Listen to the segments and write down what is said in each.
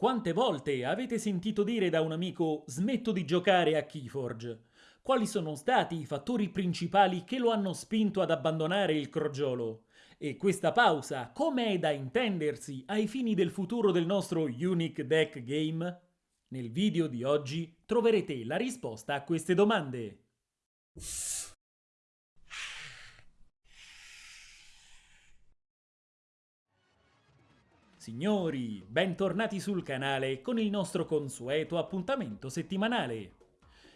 Quante volte avete sentito dire da un amico smetto di giocare a Keyforge? Quali sono stati i fattori principali che lo hanno spinto ad abbandonare il crogiolo? E questa pausa come è da intendersi ai fini del futuro del nostro Unique Deck Game? Nel video di oggi troverete la risposta a queste domande. Signori, bentornati sul canale con il nostro consueto appuntamento settimanale.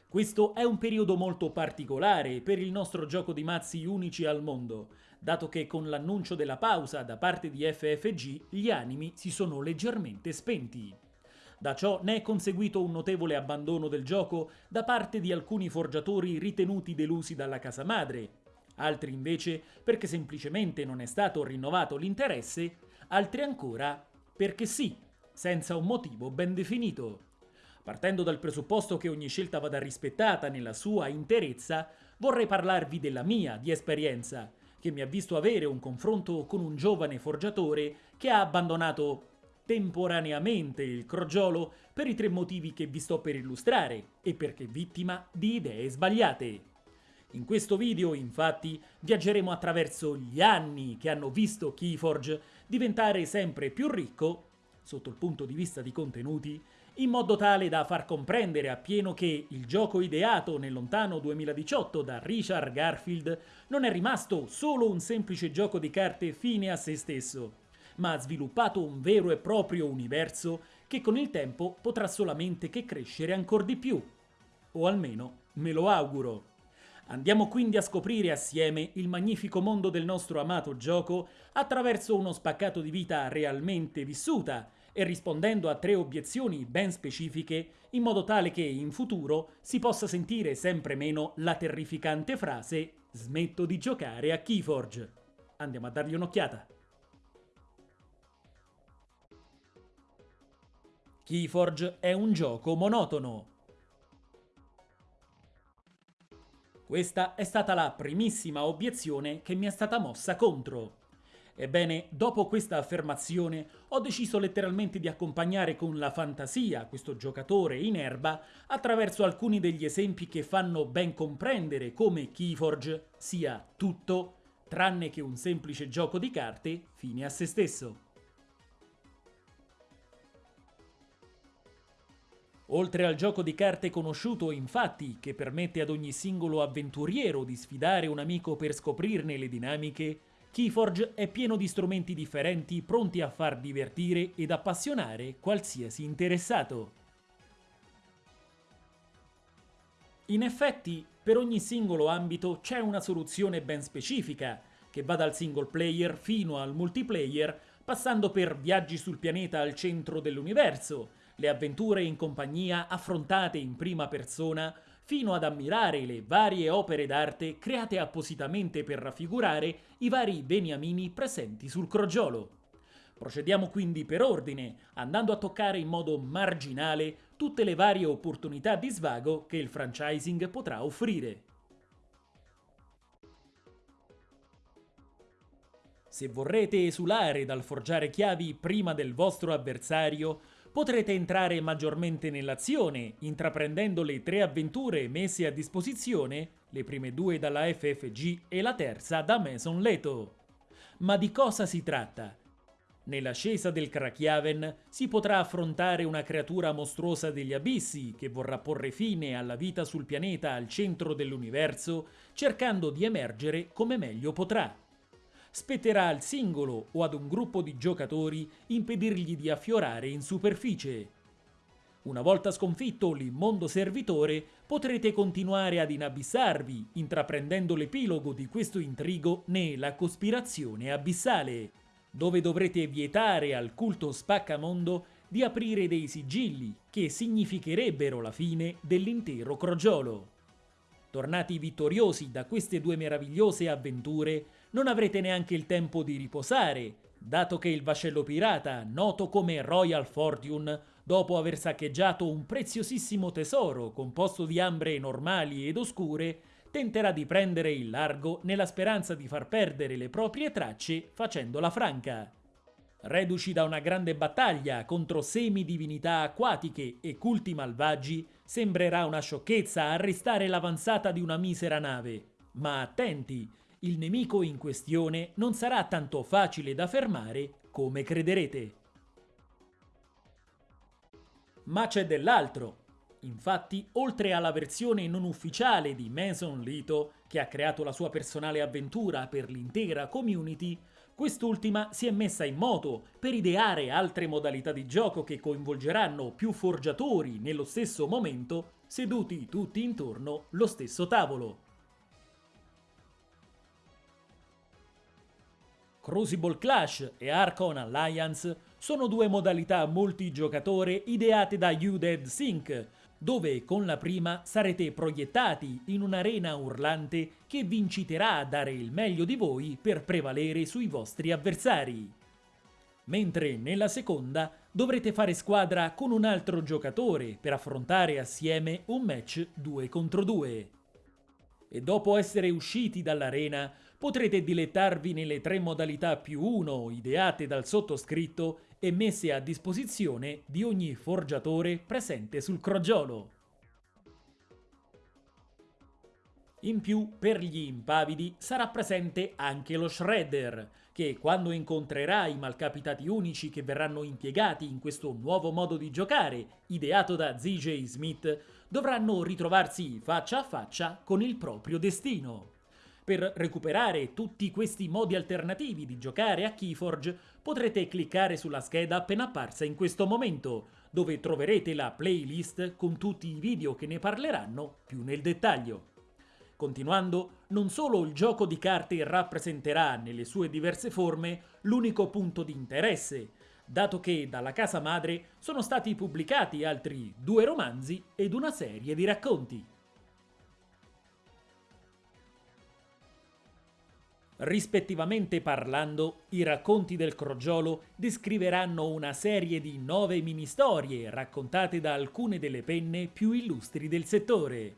Questo è un periodo molto particolare per il nostro gioco di mazzi unici al mondo, dato che con l'annuncio della pausa da parte di FFG gli animi si sono leggermente spenti. Da ciò ne è conseguito un notevole abbandono del gioco da parte di alcuni forgiatori ritenuti delusi dalla casa madre, altri invece perché semplicemente non è stato rinnovato l'interesse altri ancora perché sì, senza un motivo ben definito. Partendo dal presupposto che ogni scelta vada rispettata nella sua interezza, vorrei parlarvi della mia di esperienza, che mi ha visto avere un confronto con un giovane forgiatore che ha abbandonato temporaneamente il crogiolo per i tre motivi che vi sto per illustrare e perché vittima di idee sbagliate. In questo video, infatti, viaggeremo attraverso gli anni che hanno visto Keyforge diventare sempre più ricco, sotto il punto di vista di contenuti, in modo tale da far comprendere appieno che il gioco ideato nel lontano 2018 da Richard Garfield non è rimasto solo un semplice gioco di carte fine a se stesso, ma ha sviluppato un vero e proprio universo che con il tempo potrà solamente che crescere ancora di più. O almeno me lo auguro. Andiamo quindi a scoprire assieme il magnifico mondo del nostro amato gioco attraverso uno spaccato di vita realmente vissuta e rispondendo a tre obiezioni ben specifiche in modo tale che in futuro si possa sentire sempre meno la terrificante frase smetto di giocare a Keyforge. Andiamo a dargli un'occhiata. Keyforge è un gioco monotono, Questa è stata la primissima obiezione che mi è stata mossa contro. Ebbene, dopo questa affermazione, ho deciso letteralmente di accompagnare con la fantasia questo giocatore in erba attraverso alcuni degli esempi che fanno ben comprendere come Keyforge sia tutto tranne che un semplice gioco di carte fine a se stesso. Oltre al gioco di carte conosciuto, infatti, che permette ad ogni singolo avventuriero di sfidare un amico per scoprirne le dinamiche, Keyforge è pieno di strumenti differenti pronti a far divertire ed appassionare qualsiasi interessato. In effetti, per ogni singolo ambito c'è una soluzione ben specifica, che va dal single player fino al multiplayer, passando per viaggi sul pianeta al centro dell'universo, le avventure in compagnia affrontate in prima persona, fino ad ammirare le varie opere d'arte create appositamente per raffigurare i vari beniamini presenti sul crogiolo. Procediamo quindi per ordine, andando a toccare in modo marginale tutte le varie opportunità di svago che il franchising potrà offrire. Se vorrete esulare dal forgiare chiavi prima del vostro avversario, potrete entrare maggiormente nell'azione, intraprendendo le tre avventure messe a disposizione, le prime due dalla FFG e la terza da Mason Leto. Ma di cosa si tratta? Nell'ascesa del Krakiaven si potrà affrontare una creatura mostruosa degli abissi che vorrà porre fine alla vita sul pianeta al centro dell'universo, cercando di emergere come meglio potrà spetterà al singolo o ad un gruppo di giocatori impedirgli di affiorare in superficie. Una volta sconfitto l'immondo servitore, potrete continuare ad inabissarvi, intraprendendo l'epilogo di questo intrigo nella cospirazione abissale, dove dovrete vietare al culto spaccamondo di aprire dei sigilli che significherebbero la fine dell'intero crogiolo. Tornati vittoriosi da queste due meravigliose avventure, non avrete neanche il tempo di riposare, dato che il vascello pirata, noto come Royal Fortune, dopo aver saccheggiato un preziosissimo tesoro composto di ambre normali ed oscure, tenterà di prendere il largo nella speranza di far perdere le proprie tracce facendola franca. Reduci da una grande battaglia contro semidivinità acquatiche e culti malvagi, sembrerà una sciocchezza arrestare l'avanzata di una misera nave. Ma attenti, il nemico in questione non sarà tanto facile da fermare come crederete. Ma c'è dell'altro. Infatti, oltre alla versione non ufficiale di Mason Lito, che ha creato la sua personale avventura per l'intera community, Quest'ultima si è messa in moto per ideare altre modalità di gioco che coinvolgeranno più forgiatori nello stesso momento, seduti tutti intorno lo stesso tavolo. Crucible Clash e Archon Alliance sono due modalità multigiocatore ideate da UDED Sync, dove con la prima sarete proiettati in un'arena urlante che vi inciterà a dare il meglio di voi per prevalere sui vostri avversari. Mentre nella seconda dovrete fare squadra con un altro giocatore per affrontare assieme un match 2 contro 2. E dopo essere usciti dall'arena potrete dilettarvi nelle tre modalità più 1 ideate dal sottoscritto e messe a disposizione di ogni forgiatore presente sul crogiolo. In più, per gli impavidi sarà presente anche lo Shredder, che quando incontrerà i malcapitati unici che verranno impiegati in questo nuovo modo di giocare, ideato da ZJ Smith, dovranno ritrovarsi faccia a faccia con il proprio destino. Per recuperare tutti questi modi alternativi di giocare a Keyforge potrete cliccare sulla scheda appena apparsa in questo momento, dove troverete la playlist con tutti i video che ne parleranno più nel dettaglio. Continuando, non solo il gioco di carte rappresenterà nelle sue diverse forme l'unico punto di interesse, dato che dalla casa madre sono stati pubblicati altri due romanzi ed una serie di racconti. Rispettivamente parlando, i racconti del crogiolo descriveranno una serie di nove mini-storie raccontate da alcune delle penne più illustri del settore.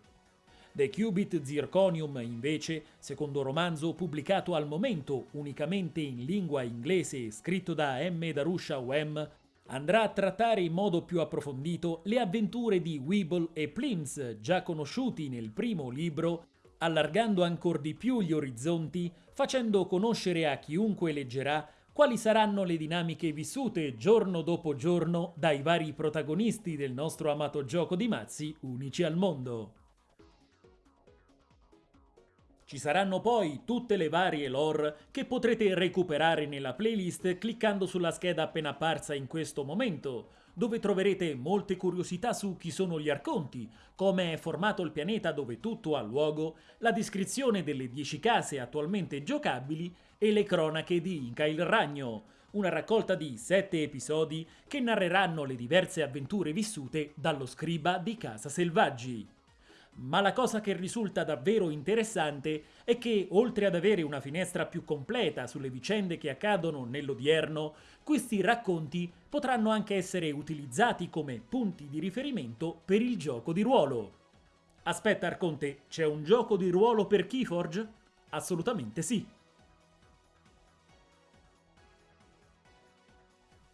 The Cubit Zirconium, invece, secondo romanzo pubblicato al momento unicamente in lingua inglese scritto da M. Darusha Wem, andrà a trattare in modo più approfondito le avventure di Weeble e Plims, già conosciuti nel primo libro, allargando ancor di più gli orizzonti facendo conoscere a chiunque leggerà quali saranno le dinamiche vissute giorno dopo giorno dai vari protagonisti del nostro amato gioco di mazzi unici al mondo. Ci saranno poi tutte le varie lore che potrete recuperare nella playlist cliccando sulla scheda appena apparsa in questo momento, dove troverete molte curiosità su chi sono gli arconti, come è formato il pianeta dove tutto ha luogo, la descrizione delle 10 case attualmente giocabili e le cronache di Inca il Ragno, una raccolta di 7 episodi che narreranno le diverse avventure vissute dallo scriba di Casa Selvaggi. Ma la cosa che risulta davvero interessante è che, oltre ad avere una finestra più completa sulle vicende che accadono nell'odierno, questi racconti potranno anche essere utilizzati come punti di riferimento per il gioco di ruolo. Aspetta Arconte, c'è un gioco di ruolo per Keyforge? Assolutamente sì.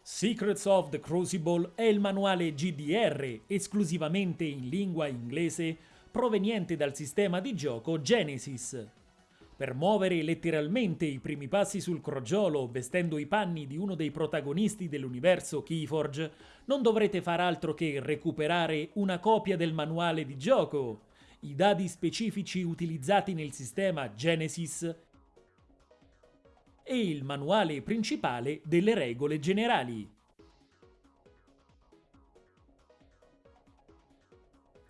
Secrets of the Crucible è il manuale GDR, esclusivamente in lingua inglese, proveniente dal sistema di gioco Genesis. Per muovere letteralmente i primi passi sul crogiolo vestendo i panni di uno dei protagonisti dell'universo Keyforge, non dovrete far altro che recuperare una copia del manuale di gioco, i dadi specifici utilizzati nel sistema Genesis e il manuale principale delle regole generali.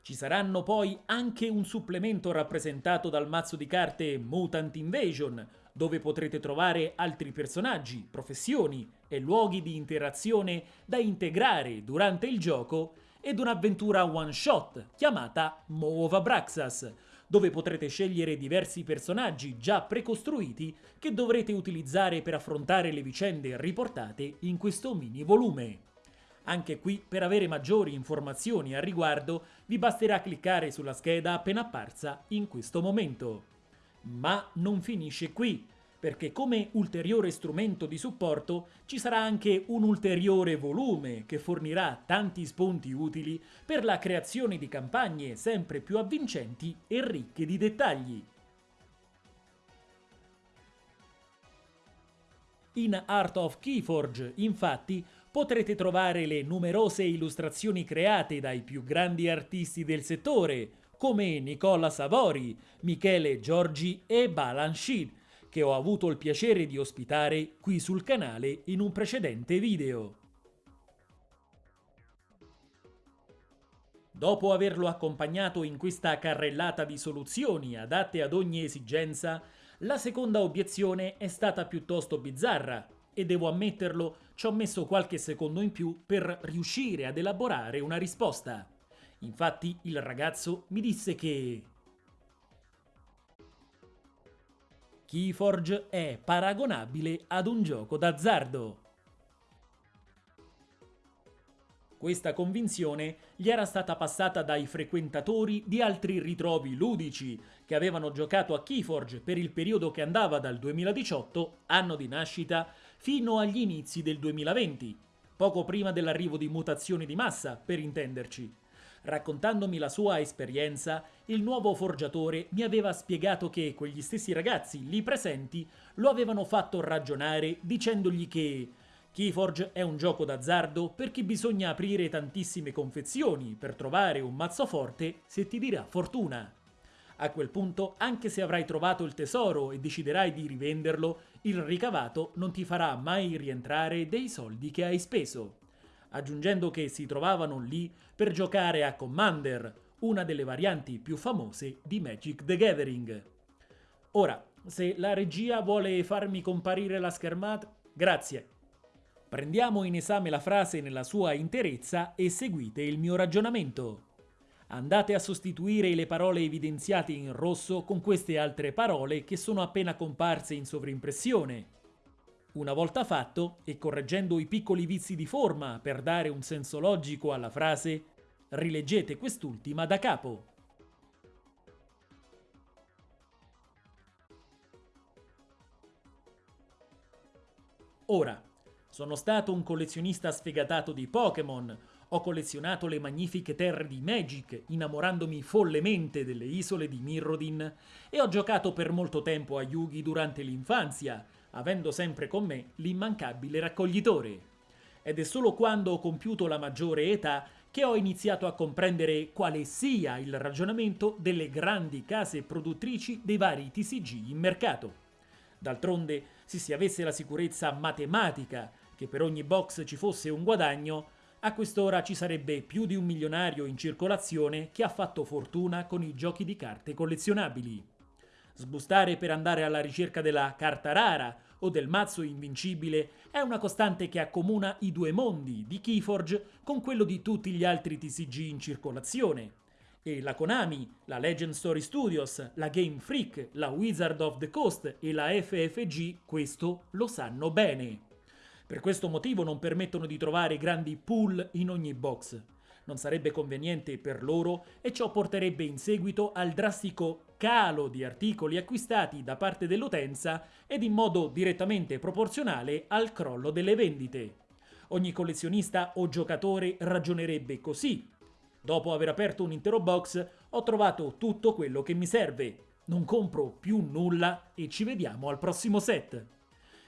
Ci saranno poi anche un supplemento rappresentato dal mazzo di carte Mutant Invasion, dove potrete trovare altri personaggi, professioni e luoghi di interazione da integrare durante il gioco ed un'avventura one shot chiamata Moova Braxas, dove potrete scegliere diversi personaggi già precostruiti che dovrete utilizzare per affrontare le vicende riportate in questo mini volume. Anche qui, per avere maggiori informazioni al riguardo, vi basterà cliccare sulla scheda appena apparsa in questo momento. Ma non finisce qui, perché come ulteriore strumento di supporto ci sarà anche un ulteriore volume che fornirà tanti spunti utili per la creazione di campagne sempre più avvincenti e ricche di dettagli. In Art of Keyforge, infatti, potrete trovare le numerose illustrazioni create dai più grandi artisti del settore, come Nicola Savori, Michele Giorgi e Balanchine, che ho avuto il piacere di ospitare qui sul canale in un precedente video. Dopo averlo accompagnato in questa carrellata di soluzioni adatte ad ogni esigenza, la seconda obiezione è stata piuttosto bizzarra e devo ammetterlo, ci ho messo qualche secondo in più per riuscire ad elaborare una risposta. Infatti il ragazzo mi disse che Keyforge è paragonabile ad un gioco d'azzardo. Questa convinzione gli era stata passata dai frequentatori di altri ritrovi ludici che avevano giocato a Keyforge per il periodo che andava dal 2018, anno di nascita, fino agli inizi del 2020, poco prima dell'arrivo di mutazioni di massa, per intenderci. Raccontandomi la sua esperienza, il nuovo forgiatore mi aveva spiegato che quegli stessi ragazzi lì presenti lo avevano fatto ragionare dicendogli che Keyforge è un gioco d'azzardo perché bisogna aprire tantissime confezioni per trovare un mazzo forte se ti dirà fortuna. A quel punto, anche se avrai trovato il tesoro e deciderai di rivenderlo, il ricavato non ti farà mai rientrare dei soldi che hai speso aggiungendo che si trovavano lì per giocare a Commander, una delle varianti più famose di Magic the Gathering. Ora, se la regia vuole farmi comparire la schermata, grazie. Prendiamo in esame la frase nella sua interezza e seguite il mio ragionamento. Andate a sostituire le parole evidenziate in rosso con queste altre parole che sono appena comparse in sovrimpressione. Una volta fatto, e correggendo i piccoli vizi di forma per dare un senso logico alla frase, rileggete quest'ultima da capo. Ora, sono stato un collezionista sfegatato di Pokémon, ho collezionato le magnifiche terre di Magic, innamorandomi follemente delle isole di Mirrodin, e ho giocato per molto tempo a Yugi durante l'infanzia, avendo sempre con me l'immancabile raccoglitore. Ed è solo quando ho compiuto la maggiore età che ho iniziato a comprendere quale sia il ragionamento delle grandi case produttrici dei vari TCG in mercato. D'altronde, se si avesse la sicurezza matematica che per ogni box ci fosse un guadagno, a quest'ora ci sarebbe più di un milionario in circolazione che ha fatto fortuna con i giochi di carte collezionabili. Sbustare per andare alla ricerca della carta rara o del mazzo invincibile è una costante che accomuna i due mondi di Keyforge con quello di tutti gli altri TCG in circolazione. E la Konami, la Legend Story Studios, la Game Freak, la Wizard of the Coast e la FFG questo lo sanno bene. Per questo motivo non permettono di trovare grandi pool in ogni box non sarebbe conveniente per loro e ciò porterebbe in seguito al drastico calo di articoli acquistati da parte dell'utenza ed in modo direttamente proporzionale al crollo delle vendite. Ogni collezionista o giocatore ragionerebbe così. Dopo aver aperto un intero box ho trovato tutto quello che mi serve. Non compro più nulla e ci vediamo al prossimo set.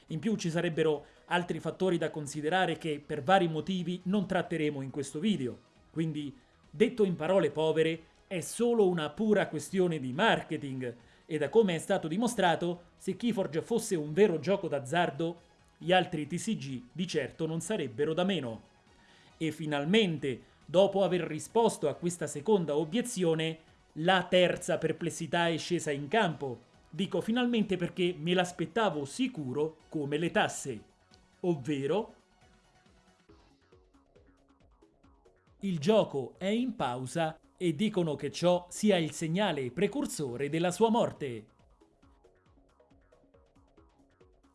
In più ci sarebbero altri fattori da considerare che per vari motivi non tratteremo in questo video. Quindi, detto in parole povere, è solo una pura questione di marketing e da come è stato dimostrato, se Keyforge fosse un vero gioco d'azzardo, gli altri TCG di certo non sarebbero da meno. E finalmente, dopo aver risposto a questa seconda obiezione, la terza perplessità è scesa in campo. Dico finalmente perché me l'aspettavo sicuro come le tasse. Ovvero il gioco è in pausa e dicono che ciò sia il segnale precursore della sua morte.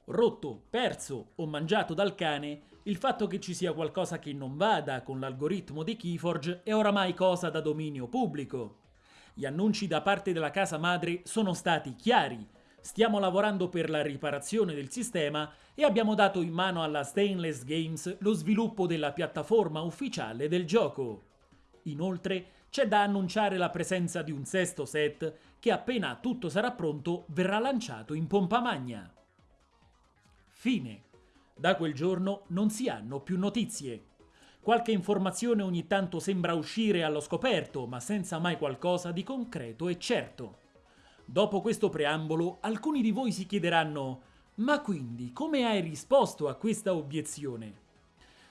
Rotto, perso o mangiato dal cane, il fatto che ci sia qualcosa che non vada con l'algoritmo di Keyforge è oramai cosa da dominio pubblico. Gli annunci da parte della casa madre sono stati chiari. Stiamo lavorando per la riparazione del sistema e abbiamo dato in mano alla Stainless Games lo sviluppo della piattaforma ufficiale del gioco. Inoltre c'è da annunciare la presenza di un sesto set che appena tutto sarà pronto verrà lanciato in pompa magna. Fine. Da quel giorno non si hanno più notizie. Qualche informazione ogni tanto sembra uscire allo scoperto, ma senza mai qualcosa di concreto e certo. Dopo questo preambolo, alcuni di voi si chiederanno ma quindi come hai risposto a questa obiezione?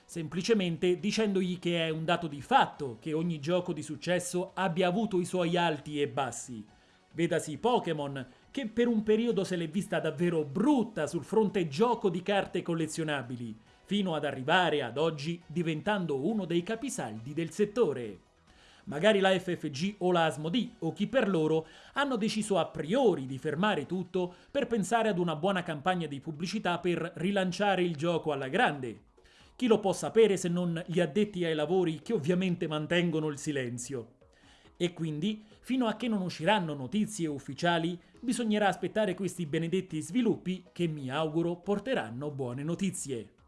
Semplicemente dicendogli che è un dato di fatto che ogni gioco di successo abbia avuto i suoi alti e bassi. Vedasi Pokémon, che per un periodo se l'è vista davvero brutta sul fronte gioco di carte collezionabili, fino ad arrivare ad oggi diventando uno dei capisaldi del settore. Magari la FFG o la Asmodee o chi per loro hanno deciso a priori di fermare tutto per pensare ad una buona campagna di pubblicità per rilanciare il gioco alla grande. Chi lo può sapere se non gli addetti ai lavori che ovviamente mantengono il silenzio? E quindi, fino a che non usciranno notizie ufficiali, bisognerà aspettare questi benedetti sviluppi che mi auguro porteranno buone notizie.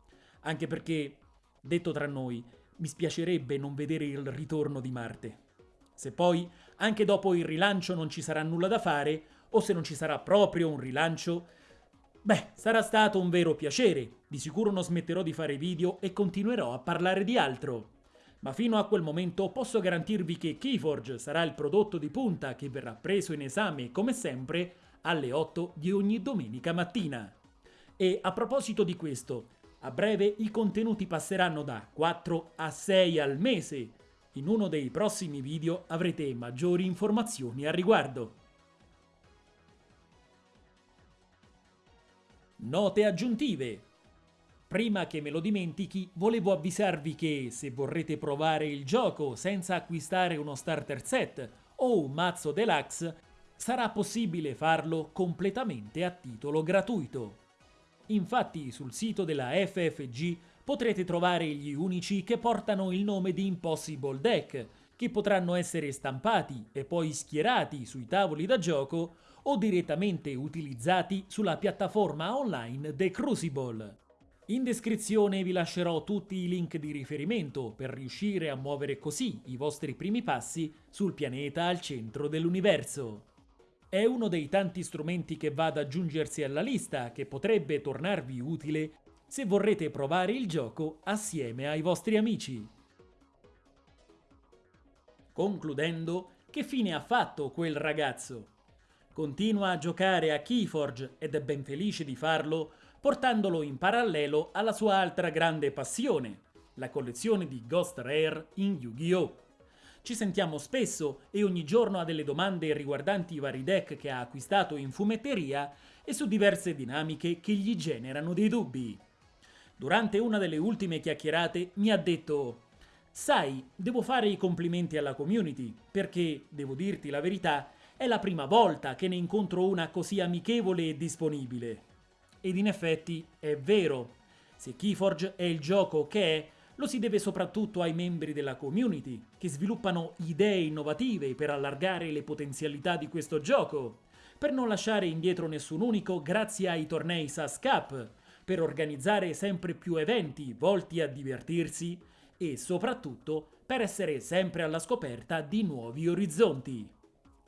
Anche perché, detto tra noi, mi spiacerebbe non vedere il ritorno di Marte. Se poi, anche dopo il rilancio non ci sarà nulla da fare, o se non ci sarà proprio un rilancio, beh, sarà stato un vero piacere. Di sicuro non smetterò di fare video e continuerò a parlare di altro. Ma fino a quel momento posso garantirvi che Keyforge sarà il prodotto di punta che verrà preso in esame, come sempre, alle 8 di ogni domenica mattina. E a proposito di questo, a breve i contenuti passeranno da 4 a 6 al mese. In uno dei prossimi video avrete maggiori informazioni al riguardo. Note aggiuntive. Prima che me lo dimentichi, volevo avvisarvi che se vorrete provare il gioco senza acquistare uno starter set o un mazzo deluxe, sarà possibile farlo completamente a titolo gratuito. Infatti sul sito della FFG potrete trovare gli unici che portano il nome di Impossible Deck, che potranno essere stampati e poi schierati sui tavoli da gioco o direttamente utilizzati sulla piattaforma online The Crucible. In descrizione vi lascerò tutti i link di riferimento per riuscire a muovere così i vostri primi passi sul pianeta al centro dell'universo. È uno dei tanti strumenti che va ad aggiungersi alla lista che potrebbe tornarvi utile se vorrete provare il gioco assieme ai vostri amici. Concludendo, che fine ha fatto quel ragazzo? Continua a giocare a Keyforge ed è ben felice di farlo, portandolo in parallelo alla sua altra grande passione, la collezione di Ghost Rare in Yu-Gi-Oh! Ci sentiamo spesso e ogni giorno ha delle domande riguardanti i vari deck che ha acquistato in fumetteria e su diverse dinamiche che gli generano dei dubbi. Durante una delle ultime chiacchierate mi ha detto Sai, devo fare i complimenti alla community, perché, devo dirti la verità, è la prima volta che ne incontro una così amichevole e disponibile. Ed in effetti è vero. Se Keyforge è il gioco che è, lo si deve soprattutto ai membri della community, che sviluppano idee innovative per allargare le potenzialità di questo gioco, per non lasciare indietro nessun unico grazie ai tornei SAS Cup, per organizzare sempre più eventi volti a divertirsi e soprattutto per essere sempre alla scoperta di nuovi orizzonti.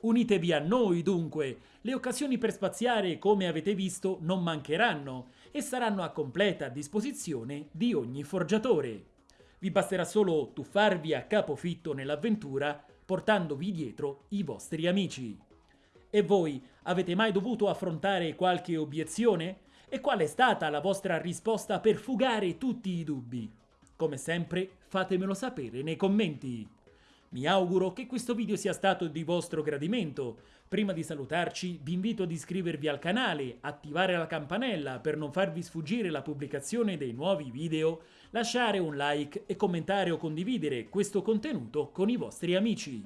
Unitevi a noi dunque, le occasioni per spaziare come avete visto non mancheranno e saranno a completa disposizione di ogni forgiatore. Vi basterà solo tuffarvi a capofitto nell'avventura portandovi dietro i vostri amici. E voi avete mai dovuto affrontare qualche obiezione? E qual è stata la vostra risposta per fugare tutti i dubbi? Come sempre fatemelo sapere nei commenti. Mi auguro che questo video sia stato di vostro gradimento. Prima di salutarci vi invito ad iscrivervi al canale, attivare la campanella per non farvi sfuggire la pubblicazione dei nuovi video, lasciare un like e commentare o condividere questo contenuto con i vostri amici.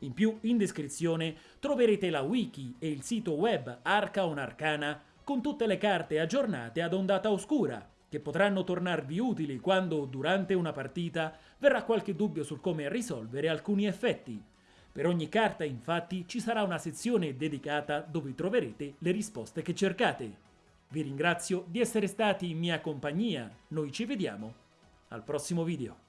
In più, in descrizione troverete la wiki e il sito web Arcaon Arcana con tutte le carte aggiornate ad ondata oscura, che potranno tornarvi utili quando, durante una partita, verrà qualche dubbio sul come risolvere alcuni effetti. Per ogni carta, infatti, ci sarà una sezione dedicata dove troverete le risposte che cercate. Vi ringrazio di essere stati in mia compagnia, noi ci vediamo al prossimo video.